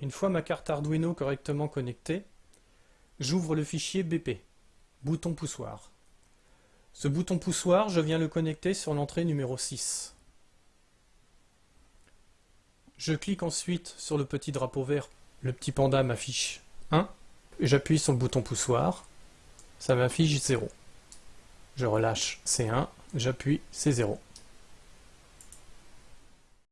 Une fois ma carte Arduino correctement connectée, j'ouvre le fichier BP, bouton poussoir. Ce bouton poussoir, je viens le connecter sur l'entrée numéro 6. Je clique ensuite sur le petit drapeau vert, le petit panda m'affiche 1, j'appuie sur le bouton poussoir, ça m'affiche 0. Je relâche C1, j'appuie C0.